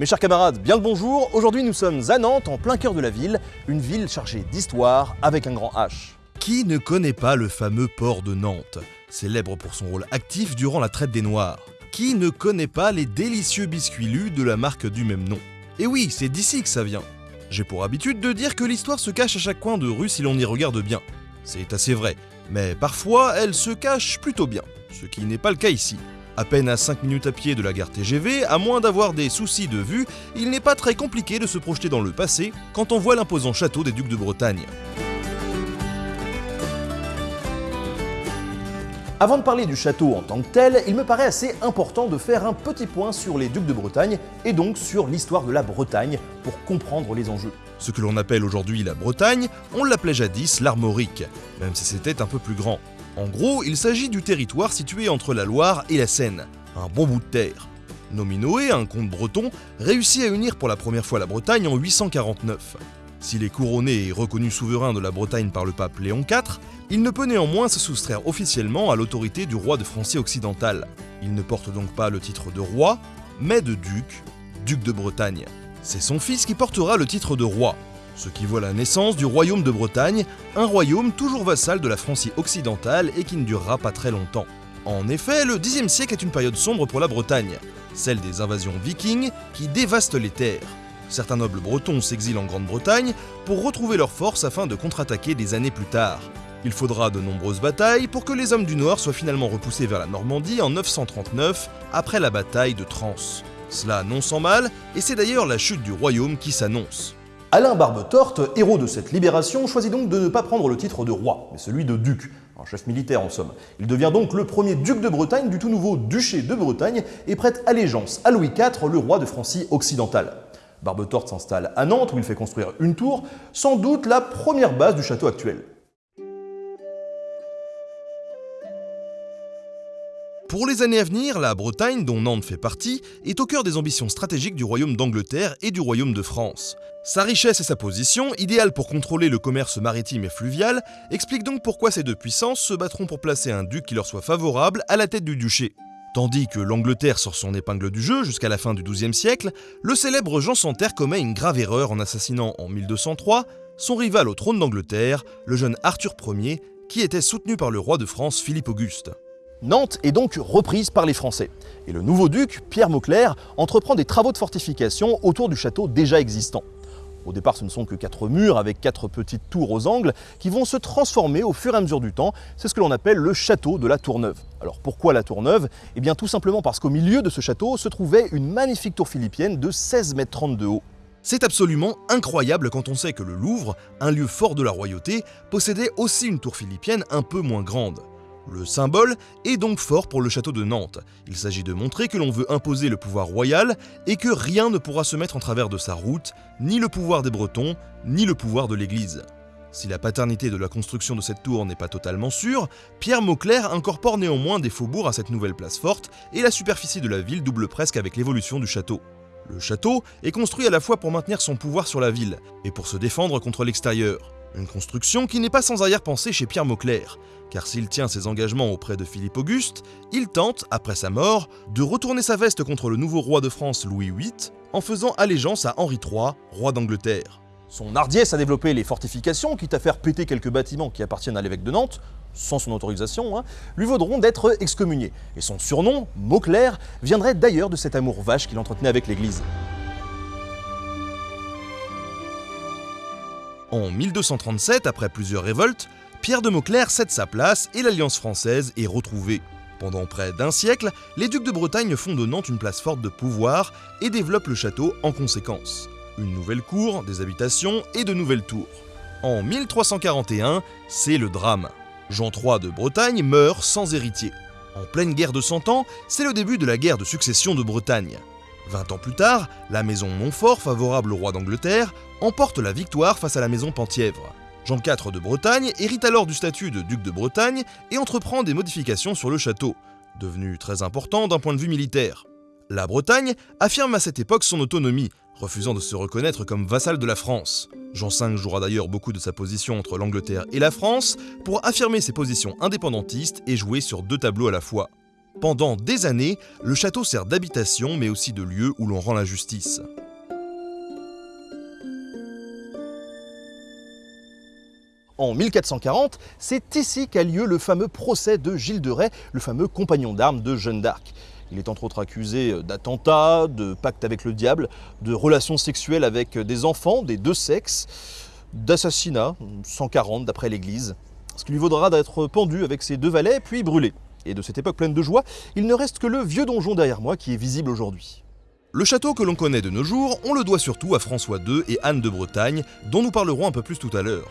Mes chers camarades, bien le bonjour. Aujourd'hui, nous sommes à Nantes, en plein cœur de la ville, une ville chargée d'histoire avec un grand H. Qui ne connaît pas le fameux port de Nantes, célèbre pour son rôle actif durant la traite des Noirs? Qui ne connaît pas les délicieux biscuits lus de la marque du même nom? Et oui, c'est d'ici que ça vient. J'ai pour habitude de dire que l'histoire se cache à chaque coin de rue si l'on y regarde bien. C'est assez vrai, mais parfois elle se cache plutôt bien, ce qui n'est pas le cas ici. À peine à 5 minutes à pied de la gare TGV, à moins d'avoir des soucis de vue, il n'est pas très compliqué de se projeter dans le passé quand on voit l'imposant château des ducs de Bretagne. Avant de parler du château en tant que tel, il me paraît assez important de faire un petit point sur les ducs de Bretagne et donc sur l'histoire de la Bretagne pour comprendre les enjeux. Ce que l'on appelle aujourd'hui la Bretagne, on l'appelait jadis l'Armorique, même si c'était un peu plus grand. En gros, il s'agit du territoire situé entre la Loire et la Seine, un bon bout de terre. Nominoé, un comte breton, réussit à unir pour la première fois la Bretagne en 849. S'il est couronné et reconnu souverain de la Bretagne par le pape Léon IV, il ne peut néanmoins se soustraire officiellement à l'autorité du roi de Francie occidentale. Il ne porte donc pas le titre de roi, mais de duc, duc de Bretagne. C'est son fils qui portera le titre de roi, ce qui voit la naissance du royaume de Bretagne, un royaume toujours vassal de la Francie occidentale et qui ne durera pas très longtemps. En effet, le Xe siècle est une période sombre pour la Bretagne, celle des invasions vikings qui dévastent les terres. Certains nobles bretons s'exilent en Grande-Bretagne pour retrouver leurs forces afin de contre-attaquer des années plus tard. Il faudra de nombreuses batailles pour que les hommes du Nord soient finalement repoussés vers la Normandie en 939, après la bataille de Trans. Cela non sans mal, et c'est d'ailleurs la chute du royaume qui s'annonce. Alain Barbe-Torte, héros de cette libération, choisit donc de ne pas prendre le titre de roi, mais celui de duc, un chef militaire en somme. Il devient donc le premier duc de Bretagne du tout nouveau duché de Bretagne et prête allégeance à Louis IV, le roi de Francie occidentale. Barbe-Torte s'installe à Nantes où il fait construire une tour, sans doute la première base du château actuel. Pour les années à venir, la Bretagne, dont Nantes fait partie, est au cœur des ambitions stratégiques du royaume d'Angleterre et du royaume de France. Sa richesse et sa position, idéales pour contrôler le commerce maritime et fluvial, expliquent donc pourquoi ces deux puissances se battront pour placer un duc qui leur soit favorable à la tête du duché. Tandis que l'Angleterre sort son épingle du jeu jusqu'à la fin du XIIe siècle, le célèbre Jean Santerre commet une grave erreur en assassinant en 1203 son rival au trône d'Angleterre, le jeune Arthur Ier, qui était soutenu par le roi de France Philippe Auguste. Nantes est donc reprise par les Français. Et le nouveau duc, Pierre Mauclerc, entreprend des travaux de fortification autour du château déjà existant. Au départ, ce ne sont que quatre murs avec quatre petites tours aux angles qui vont se transformer au fur et à mesure du temps. C'est ce que l'on appelle le château de la Tour Neuve. Alors pourquoi la Tour Neuve Eh bien tout simplement parce qu'au milieu de ce château se trouvait une magnifique tour philippienne de 16 mètres 30 de haut. C'est absolument incroyable quand on sait que le Louvre, un lieu fort de la royauté, possédait aussi une tour philippienne un peu moins grande. Le symbole est donc fort pour le château de Nantes. Il s'agit de montrer que l'on veut imposer le pouvoir royal et que rien ne pourra se mettre en travers de sa route, ni le pouvoir des Bretons, ni le pouvoir de l'Église. Si la paternité de la construction de cette tour n'est pas totalement sûre, Pierre Mauclerc incorpore néanmoins des faubourgs à cette nouvelle place forte et la superficie de la ville double presque avec l'évolution du château. Le château est construit à la fois pour maintenir son pouvoir sur la ville et pour se défendre contre l'extérieur. Une construction qui n'est pas sans arrière-pensée chez Pierre Mauclerc, car s'il tient ses engagements auprès de Philippe Auguste, il tente, après sa mort, de retourner sa veste contre le nouveau roi de France Louis VIII en faisant allégeance à Henri III, roi d'Angleterre. Son hardiesse à développer les fortifications, quitte à faire péter quelques bâtiments qui appartiennent à l'évêque de Nantes, sans son autorisation, hein, lui vaudront d'être excommunié. Et son surnom, Mauclerc, viendrait d'ailleurs de cet amour vache qu'il entretenait avec l'Église. En 1237, après plusieurs révoltes, Pierre de Mauclerc cède sa place et l'Alliance française est retrouvée. Pendant près d'un siècle, les ducs de Bretagne font de Nantes une place forte de pouvoir et développent le château en conséquence. Une nouvelle cour, des habitations et de nouvelles tours. En 1341, c'est le drame. Jean III de Bretagne meurt sans héritier. En pleine guerre de Cent Ans, c'est le début de la guerre de succession de Bretagne. Vingt ans plus tard, la maison Montfort, favorable au roi d'Angleterre, emporte la victoire face à la maison Penthièvre. Jean IV de Bretagne hérite alors du statut de duc de Bretagne et entreprend des modifications sur le château, devenu très important d'un point de vue militaire. La Bretagne affirme à cette époque son autonomie, refusant de se reconnaître comme vassal de la France. Jean V jouera d'ailleurs beaucoup de sa position entre l'Angleterre et la France pour affirmer ses positions indépendantistes et jouer sur deux tableaux à la fois. Pendant des années, le château sert d'habitation mais aussi de lieu où l'on rend la justice. En 1440, c'est ici qu'a lieu le fameux procès de Gilles de Rais, le fameux compagnon d'armes de Jeanne d'Arc. Il est entre autres accusé d'attentats, de pacte avec le diable, de relations sexuelles avec des enfants des deux sexes, d'assassinat, 140 d'après l'Église, ce qui lui vaudra d'être pendu avec ses deux valets puis brûlé. Et de cette époque pleine de joie, il ne reste que le vieux donjon derrière moi qui est visible aujourd'hui. Le château que l'on connaît de nos jours, on le doit surtout à François II et Anne de Bretagne, dont nous parlerons un peu plus tout à l'heure.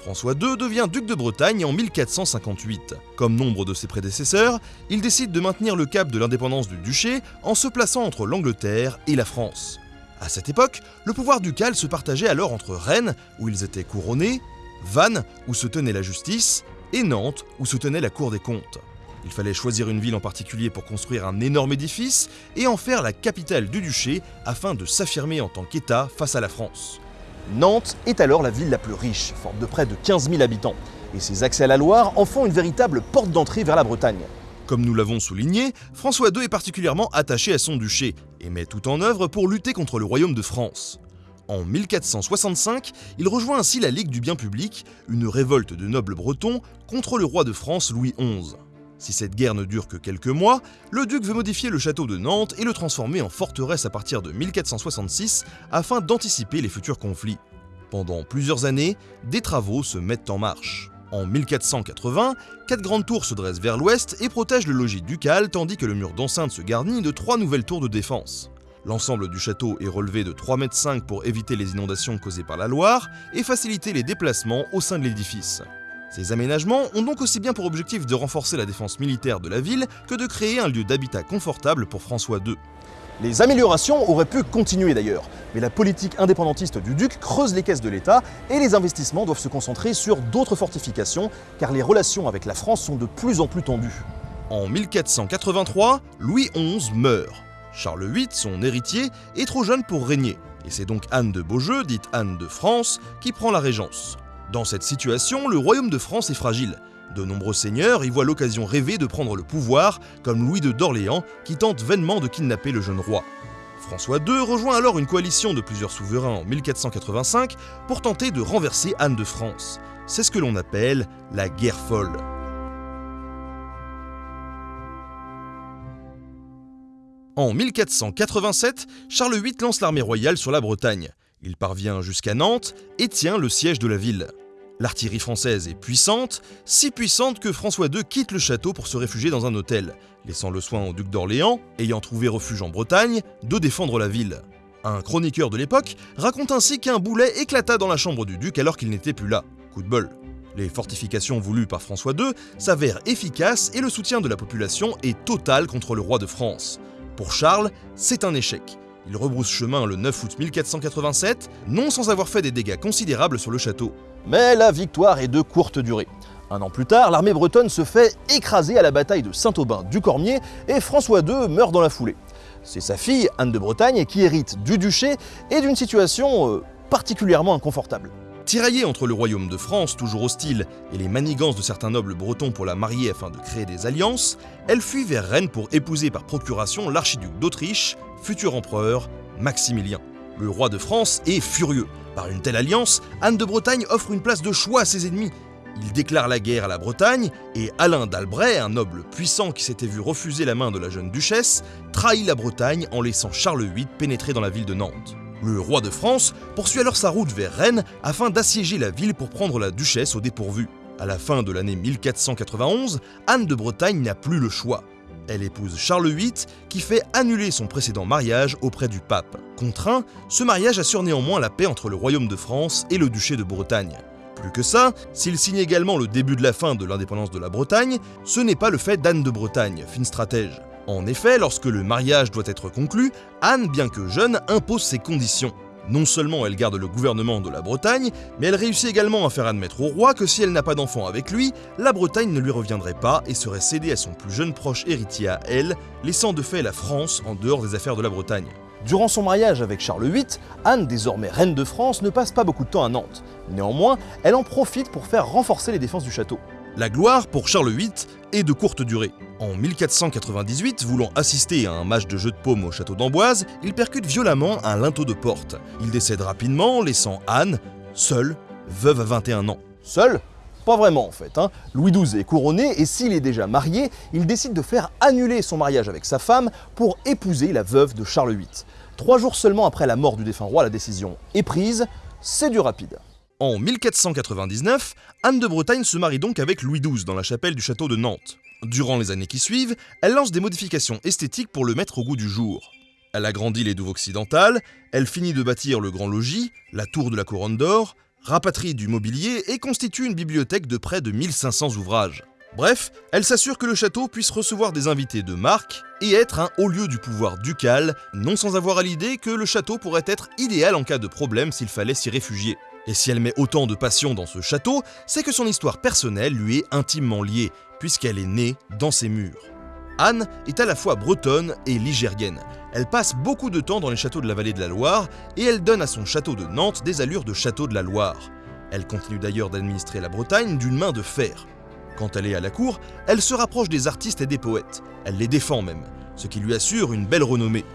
François II devient duc de Bretagne en 1458. Comme nombre de ses prédécesseurs, il décide de maintenir le cap de l'indépendance du duché en se plaçant entre l'Angleterre et la France. À cette époque, le pouvoir ducal se partageait alors entre Rennes, où ils étaient couronnés, Vannes, où se tenait la justice, et Nantes, où se tenait la Cour des comptes. Il fallait choisir une ville en particulier pour construire un énorme édifice et en faire la capitale du duché afin de s'affirmer en tant qu'État face à la France. Nantes est alors la ville la plus riche, forte de près de 15 000 habitants, et ses accès à la Loire en font une véritable porte d'entrée vers la Bretagne. Comme nous l'avons souligné, François II est particulièrement attaché à son duché et met tout en œuvre pour lutter contre le royaume de France. En 1465, il rejoint ainsi la Ligue du bien public, une révolte de nobles bretons contre le roi de France Louis XI. Si cette guerre ne dure que quelques mois, le duc veut modifier le château de Nantes et le transformer en forteresse à partir de 1466 afin d'anticiper les futurs conflits. Pendant plusieurs années, des travaux se mettent en marche. En 1480, quatre grandes tours se dressent vers l'ouest et protègent le logis ducal tandis que le mur d'enceinte se garnit de trois nouvelles tours de défense. L'ensemble du château est relevé de 3,5 m pour éviter les inondations causées par la Loire et faciliter les déplacements au sein de l'édifice. Ces aménagements ont donc aussi bien pour objectif de renforcer la défense militaire de la ville que de créer un lieu d'habitat confortable pour François II. Les améliorations auraient pu continuer d'ailleurs, mais la politique indépendantiste du duc creuse les caisses de l'État et les investissements doivent se concentrer sur d'autres fortifications car les relations avec la France sont de plus en plus tendues. En 1483, Louis XI meurt. Charles VIII, son héritier, est trop jeune pour régner, et c'est donc Anne de Beaujeu, dite Anne de France, qui prend la régence. Dans cette situation, le royaume de France est fragile. De nombreux seigneurs y voient l'occasion rêvée de prendre le pouvoir, comme Louis de d'Orléans qui tente vainement de kidnapper le jeune roi. François II rejoint alors une coalition de plusieurs souverains en 1485 pour tenter de renverser Anne de France. C'est ce que l'on appelle la guerre folle. En 1487, Charles VIII lance l'armée royale sur la Bretagne. Il parvient jusqu'à Nantes et tient le siège de la ville. L'artillerie française est puissante, si puissante que François II quitte le château pour se réfugier dans un hôtel, laissant le soin au duc d'Orléans, ayant trouvé refuge en Bretagne, de défendre la ville. Un chroniqueur de l'époque raconte ainsi qu'un boulet éclata dans la chambre du duc alors qu'il n'était plus là. Coup de bol. Les fortifications voulues par François II s'avèrent efficaces et le soutien de la population est total contre le roi de France. Pour Charles, c'est un échec. Il rebrousse chemin le 9 août 1487, non sans avoir fait des dégâts considérables sur le château. Mais la victoire est de courte durée. Un an plus tard, l'armée bretonne se fait écraser à la bataille de Saint-Aubin du Cormier et François II meurt dans la foulée. C'est sa fille, Anne de Bretagne, qui hérite du duché et d'une situation euh, particulièrement inconfortable. Tiraillée entre le royaume de France, toujours hostile, et les manigances de certains nobles bretons pour la marier afin de créer des alliances, elle fuit vers Rennes pour épouser par procuration l'archiduc d'Autriche, futur empereur, Maximilien. Le roi de France est furieux. Par une telle alliance, Anne de Bretagne offre une place de choix à ses ennemis. Il déclare la guerre à la Bretagne et Alain d'Albret, un noble puissant qui s'était vu refuser la main de la jeune duchesse, trahit la Bretagne en laissant Charles VIII pénétrer dans la ville de Nantes. Le roi de France poursuit alors sa route vers Rennes afin d'assiéger la ville pour prendre la duchesse au dépourvu. À la fin de l'année 1491, Anne de Bretagne n'a plus le choix. Elle épouse Charles VIII qui fait annuler son précédent mariage auprès du pape. Contraint, ce mariage assure néanmoins la paix entre le royaume de France et le duché de Bretagne. Plus que ça, s'il signe également le début de la fin de l'indépendance de la Bretagne, ce n'est pas le fait d'Anne de Bretagne, fine stratège. En effet, lorsque le mariage doit être conclu, Anne, bien que jeune, impose ses conditions. Non seulement elle garde le gouvernement de la Bretagne, mais elle réussit également à faire admettre au roi que si elle n'a pas d'enfant avec lui, la Bretagne ne lui reviendrait pas et serait cédée à son plus jeune proche héritier à elle, laissant de fait la France en dehors des affaires de la Bretagne. Durant son mariage avec Charles VIII, Anne, désormais reine de France, ne passe pas beaucoup de temps à Nantes. Néanmoins, elle en profite pour faire renforcer les défenses du château. La gloire pour Charles VIII et de courte durée. En 1498, voulant assister à un match de jeu de paume au château d'Amboise, il percute violemment un linteau de porte. Il décède rapidement, laissant Anne, seule, veuve à 21 ans. Seule? Pas vraiment en fait. Hein. Louis XII est couronné et s'il est déjà marié, il décide de faire annuler son mariage avec sa femme pour épouser la veuve de Charles VIII. Trois jours seulement après la mort du défunt roi, la décision est prise. C'est du rapide. En 1499, Anne de Bretagne se marie donc avec Louis XII dans la chapelle du château de Nantes. Durant les années qui suivent, elle lance des modifications esthétiques pour le mettre au goût du jour. Elle agrandit les douves occidentales, elle finit de bâtir le grand logis, la tour de la couronne d'or, rapatrie du mobilier et constitue une bibliothèque de près de 1500 ouvrages. Bref, elle s'assure que le château puisse recevoir des invités de marque et être un haut lieu du pouvoir ducal, non sans avoir à l'idée que le château pourrait être idéal en cas de problème s'il fallait s'y réfugier. Et si elle met autant de passion dans ce château, c'est que son histoire personnelle lui est intimement liée, puisqu'elle est née dans ses murs. Anne est à la fois bretonne et ligérienne. Elle passe beaucoup de temps dans les châteaux de la vallée de la Loire et elle donne à son château de Nantes des allures de château de la Loire. Elle continue d'ailleurs d'administrer la Bretagne d'une main de fer. Quand elle est à la cour, elle se rapproche des artistes et des poètes. Elle les défend même, ce qui lui assure une belle renommée.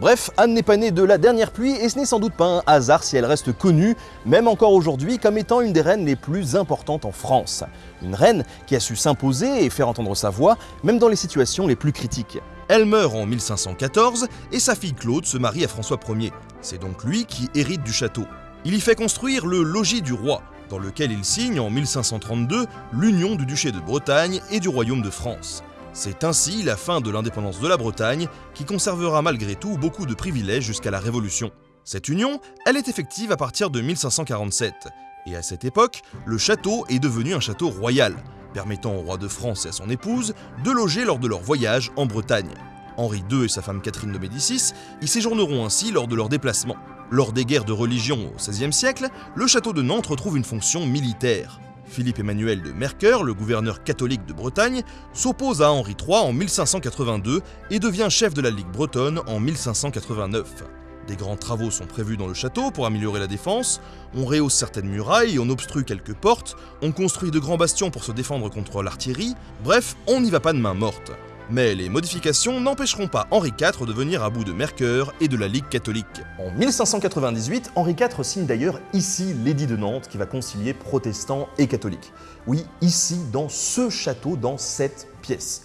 Bref, Anne n'est pas née de la dernière pluie et ce n'est sans doute pas un hasard si elle reste connue, même encore aujourd'hui, comme étant une des reines les plus importantes en France. Une reine qui a su s'imposer et faire entendre sa voix, même dans les situations les plus critiques. Elle meurt en 1514 et sa fille Claude se marie à François Ier. C'est donc lui qui hérite du château. Il y fait construire le logis du roi, dans lequel il signe en 1532 l'union du duché de Bretagne et du royaume de France. C'est ainsi la fin de l'indépendance de la Bretagne, qui conservera malgré tout beaucoup de privilèges jusqu'à la Révolution. Cette union, elle est effective à partir de 1547, et à cette époque, le château est devenu un château royal, permettant au roi de France et à son épouse de loger lors de leur voyage en Bretagne. Henri II et sa femme Catherine de Médicis y séjourneront ainsi lors de leurs déplacements. Lors des guerres de religion au XVIe siècle, le château de Nantes retrouve une fonction militaire. Philippe Emmanuel de Mercœur, le gouverneur catholique de Bretagne, s'oppose à Henri III en 1582 et devient chef de la Ligue bretonne en 1589. Des grands travaux sont prévus dans le château pour améliorer la défense, on rehausse certaines murailles, on obstrue quelques portes, on construit de grands bastions pour se défendre contre l'artillerie, bref, on n'y va pas de main morte. Mais les modifications n'empêcheront pas Henri IV de venir à bout de Mercœur et de la Ligue catholique. En 1598, Henri IV signe d'ailleurs ici l'édit de Nantes qui va concilier protestants et catholiques. Oui, ici, dans ce château, dans cette pièce.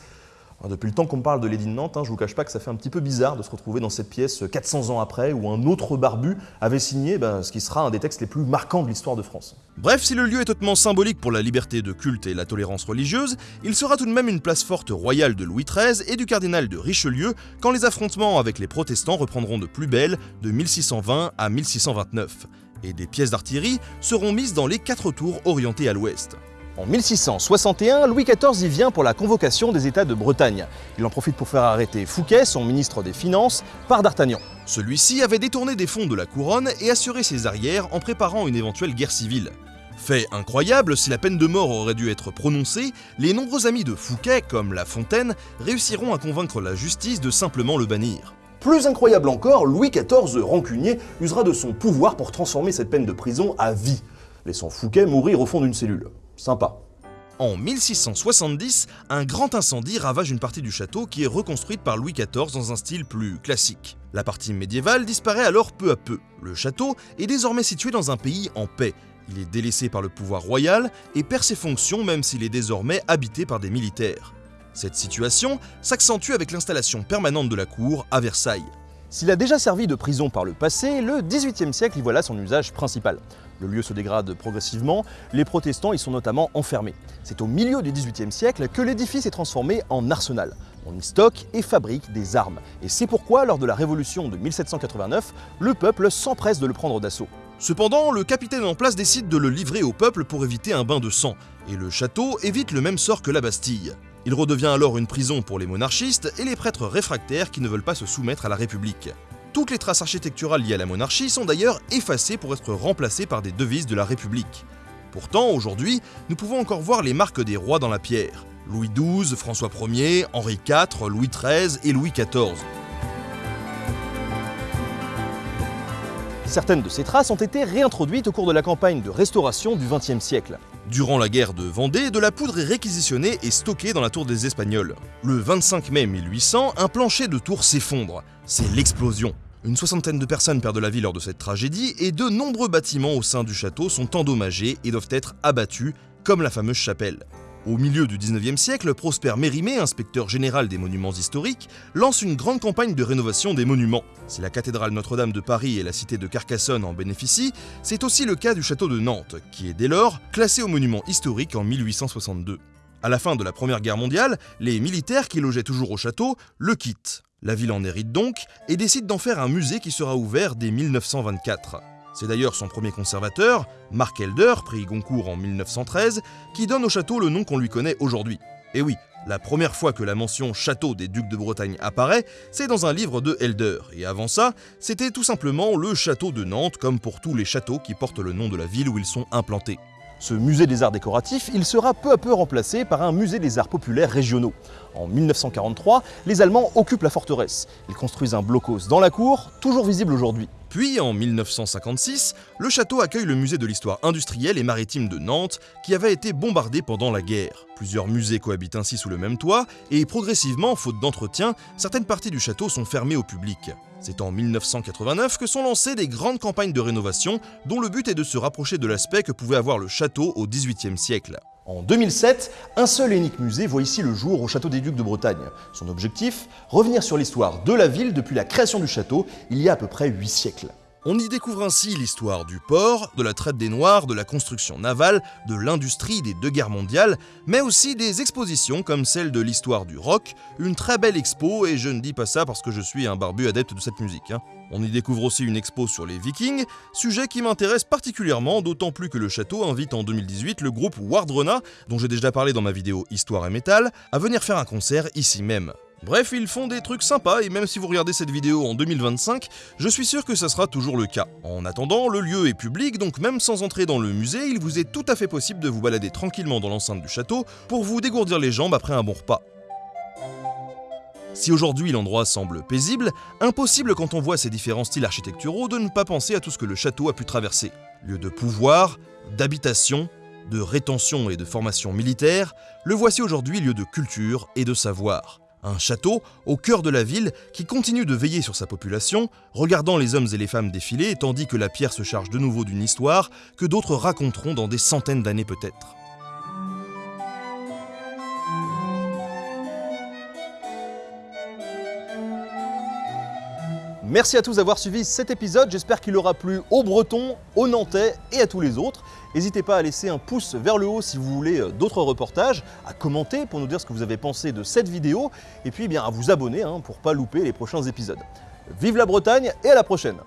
Depuis le temps qu'on parle de l'édit de Nantes, hein, je vous cache pas que ça fait un petit peu bizarre de se retrouver dans cette pièce 400 ans après où un autre barbu avait signé ben, ce qui sera un des textes les plus marquants de l'histoire de France. Bref, si le lieu est hautement symbolique pour la liberté de culte et la tolérance religieuse, il sera tout de même une place forte royale de Louis XIII et du cardinal de Richelieu quand les affrontements avec les protestants reprendront de plus belle de 1620 à 1629. Et des pièces d'artillerie seront mises dans les quatre tours orientées à l'ouest. En 1661, Louis XIV y vient pour la convocation des États de Bretagne. Il en profite pour faire arrêter Fouquet, son ministre des Finances, par d'Artagnan. Celui-ci avait détourné des fonds de la couronne et assuré ses arrières en préparant une éventuelle guerre civile. Fait incroyable, si la peine de mort aurait dû être prononcée, les nombreux amis de Fouquet, comme La Fontaine, réussiront à convaincre la justice de simplement le bannir. Plus incroyable encore, Louis XIV, rancunier, usera de son pouvoir pour transformer cette peine de prison à vie, laissant Fouquet mourir au fond d'une cellule. Sympa. En 1670, un grand incendie ravage une partie du château qui est reconstruite par Louis XIV dans un style plus classique. La partie médiévale disparaît alors peu à peu. Le château est désormais situé dans un pays en paix. Il est délaissé par le pouvoir royal et perd ses fonctions même s'il est désormais habité par des militaires. Cette situation s'accentue avec l'installation permanente de la cour à Versailles. S'il a déjà servi de prison par le passé, le XVIIIe siècle y voilà son usage principal. Le lieu se dégrade progressivement, les protestants y sont notamment enfermés. C'est au milieu du XVIIIe siècle que l'édifice est transformé en arsenal. On y stocke et fabrique des armes. Et c'est pourquoi, lors de la Révolution de 1789, le peuple s'empresse de le prendre d'assaut. Cependant, le capitaine en place décide de le livrer au peuple pour éviter un bain de sang, et le château évite le même sort que la Bastille. Il redevient alors une prison pour les monarchistes et les prêtres réfractaires qui ne veulent pas se soumettre à la République. Toutes les traces architecturales liées à la monarchie sont d'ailleurs effacées pour être remplacées par des devises de la République. Pourtant, aujourd'hui, nous pouvons encore voir les marques des rois dans la pierre. Louis XII, François Ier, Henri IV, Louis XIII et Louis XIV. Certaines de ces traces ont été réintroduites au cours de la campagne de restauration du XXe siècle. Durant la guerre de Vendée, de la poudre est réquisitionnée et stockée dans la tour des Espagnols. Le 25 mai 1800, un plancher de tour s'effondre. C'est l'explosion. Une soixantaine de personnes perdent la vie lors de cette tragédie et de nombreux bâtiments au sein du château sont endommagés et doivent être abattus, comme la fameuse chapelle. Au milieu du 19e siècle, Prosper Mérimée, inspecteur général des monuments historiques, lance une grande campagne de rénovation des monuments. Si la cathédrale Notre-Dame de Paris et la cité de Carcassonne en bénéficient, c'est aussi le cas du château de Nantes, qui est dès lors classé au monument historique en 1862. À la fin de la Première Guerre mondiale, les militaires qui logeaient toujours au château le quittent. La ville en hérite donc et décide d'en faire un musée qui sera ouvert dès 1924. C'est d'ailleurs son premier conservateur, Marc Elder, prix Goncourt en 1913, qui donne au château le nom qu'on lui connaît aujourd'hui. Et oui, la première fois que la mention Château des Ducs de Bretagne apparaît, c'est dans un livre de Elder, et avant ça, c'était tout simplement le château de Nantes, comme pour tous les châteaux qui portent le nom de la ville où ils sont implantés. Ce musée des arts décoratifs, il sera peu à peu remplacé par un musée des arts populaires régionaux. En 1943, les Allemands occupent la forteresse. Ils construisent un blocos dans la cour, toujours visible aujourd'hui. Puis, en 1956, le château accueille le musée de l'histoire industrielle et maritime de Nantes, qui avait été bombardé pendant la guerre. Plusieurs musées cohabitent ainsi sous le même toit, et progressivement, faute d'entretien, certaines parties du château sont fermées au public. C'est en 1989 que sont lancées des grandes campagnes de rénovation dont le but est de se rapprocher de l'aspect que pouvait avoir le château au XVIIIe siècle. En 2007, un seul et unique musée voit ici le jour au Château des Ducs de Bretagne. Son objectif Revenir sur l'histoire de la ville depuis la création du château, il y a à peu près 8 siècles. On y découvre ainsi l'histoire du port, de la traite des Noirs, de la construction navale, de l'industrie des deux guerres mondiales, mais aussi des expositions comme celle de l'histoire du rock, une très belle expo, et je ne dis pas ça parce que je suis un barbu adepte de cette musique. Hein. On y découvre aussi une expo sur les vikings, sujet qui m'intéresse particulièrement, d'autant plus que le château invite en 2018 le groupe Wardrona, dont j'ai déjà parlé dans ma vidéo Histoire et métal, à venir faire un concert ici même. Bref, ils font des trucs sympas et même si vous regardez cette vidéo en 2025, je suis sûr que ça sera toujours le cas. En attendant, le lieu est public, donc même sans entrer dans le musée, il vous est tout à fait possible de vous balader tranquillement dans l'enceinte du château pour vous dégourdir les jambes après un bon repas. Si aujourd'hui l'endroit semble paisible, impossible quand on voit ces différents styles architecturaux de ne pas penser à tout ce que le château a pu traverser. Lieu de pouvoir, d'habitation, de rétention et de formation militaire, le voici aujourd'hui lieu de culture et de savoir. Un château au cœur de la ville qui continue de veiller sur sa population, regardant les hommes et les femmes défiler tandis que la pierre se charge de nouveau d'une histoire que d'autres raconteront dans des centaines d'années peut-être. Merci à tous d'avoir suivi cet épisode, j'espère qu'il aura plu aux Bretons, aux Nantais et à tous les autres. N'hésitez pas à laisser un pouce vers le haut si vous voulez euh, d'autres reportages, à commenter pour nous dire ce que vous avez pensé de cette vidéo, et puis eh bien à vous abonner hein, pour ne pas louper les prochains épisodes. Vive la Bretagne et à la prochaine